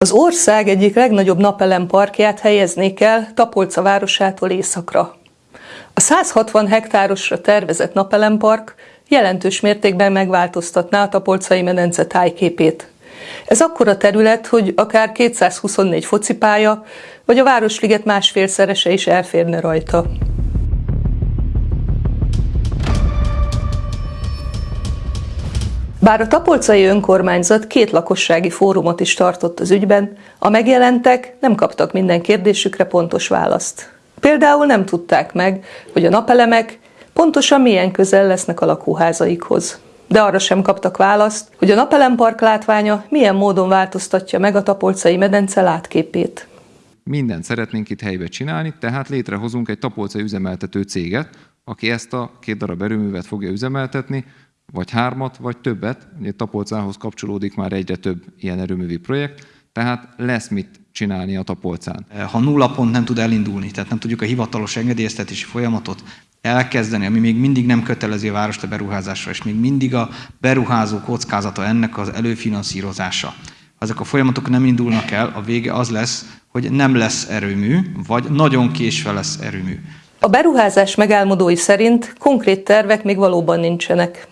Az ország egyik legnagyobb napelemparkját helyeznék el Tapolca városától északra. A 160 hektárosra tervezett napelempark jelentős mértékben megváltoztatná a Tapolcai medence tájképét. Ez akkora terület, hogy akár 224 focipálya, vagy a Városliget másfélszerese is elférne rajta. Bár a tapolcai önkormányzat két lakossági fórumot is tartott az ügyben, a megjelentek nem kaptak minden kérdésükre pontos választ. Például nem tudták meg, hogy a napelemek pontosan milyen közel lesznek a lakóházaikhoz. De arra sem kaptak választ, hogy a napelempark látványa milyen módon változtatja meg a tapolcai medence látképét. Mindent szeretnénk itt helybe csinálni, tehát létrehozunk egy tapolcai üzemeltető céget, aki ezt a két darab erőművet fogja üzemeltetni, vagy hármat, vagy többet. Ugye Tapolcához kapcsolódik már egyre több ilyen erőművi projekt, tehát lesz mit csinálni a Tapolcán. Ha nulla pont nem tud elindulni, tehát nem tudjuk a hivatalos engedélyeztetési folyamatot elkezdeni, ami még mindig nem kötelezi a várost a beruházásra, és még mindig a beruházó kockázata ennek az előfinanszírozása. Ha ezek a folyamatok nem indulnak el, a vége az lesz, hogy nem lesz erőmű, vagy nagyon késve lesz erőmű. A beruházás megálmodói szerint konkrét tervek még valóban nincsenek.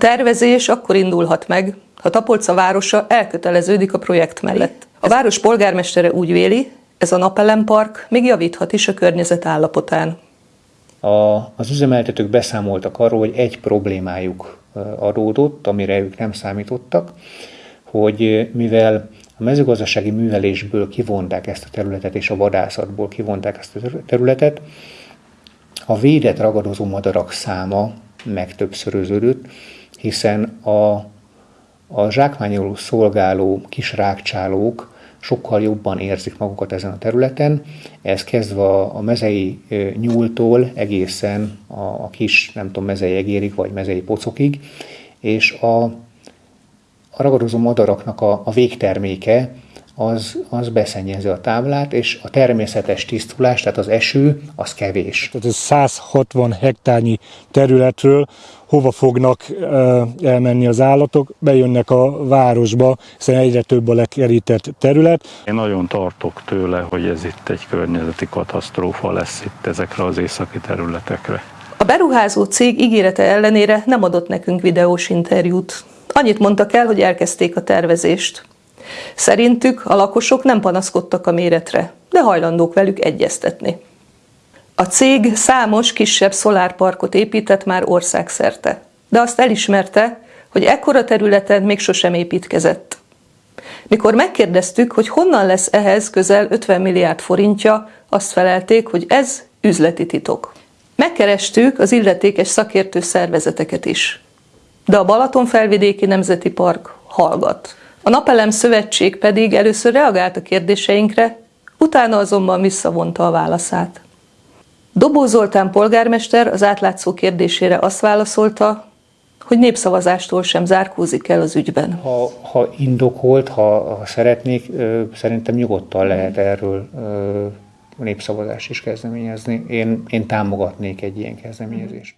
A tervezés akkor indulhat meg, ha Tapolca városa elköteleződik a projekt mellett. A város polgármestere úgy véli, ez a napelempark még javíthat is a környezet állapotán. A, az üzemeltetők beszámoltak arról, hogy egy problémájuk adódott, amire ők nem számítottak, hogy mivel a mezőgazdasági művelésből kivonták ezt a területet, és a vadászatból kivonták ezt a területet, a védett ragadozó madarak száma megtöbbszöröződött, hiszen a, a zsákmányoló szolgáló kis rákcsálók sokkal jobban érzik magukat ezen a területen, ez kezdve a mezei nyúltól egészen a, a kis, nem tudom, mezei egérig, vagy mezei pocokig, és a, a ragadozó madaraknak a, a végterméke az, az beszennyezi a táblát, és a természetes tisztulás, tehát az eső, az kevés. Tehát ez 160 hektárnyi területről hova fognak elmenni az állatok, bejönnek a városba, hiszen egyre több a lekerített terület. Én nagyon tartok tőle, hogy ez itt egy környezeti katasztrófa lesz itt ezekre az északi területekre. A beruházó cég ígérete ellenére nem adott nekünk videós interjút. Annyit mondtak el, hogy elkezdték a tervezést. Szerintük a lakosok nem panaszkodtak a méretre, de hajlandók velük egyeztetni. A cég számos kisebb szolárparkot épített már országszerte, de azt elismerte, hogy ekkora területen még sosem építkezett. Mikor megkérdeztük, hogy honnan lesz ehhez közel 50 milliárd forintja, azt felelték, hogy ez üzleti titok. Megkerestük az illetékes szakértő szervezeteket is. De a Balaton felvidéki Nemzeti Park hallgat. A Napelem Szövetség pedig először reagált a kérdéseinkre, utána azonban visszavonta a válaszát. Dobó Zoltán polgármester az átlátszó kérdésére azt válaszolta, hogy népszavazástól sem zárkózik el az ügyben. Ha, ha indokolt, ha, ha szeretnék, szerintem nyugodtan lehet erről népszavazást is kezdeményezni. Én, én támogatnék egy ilyen kezdeményezést.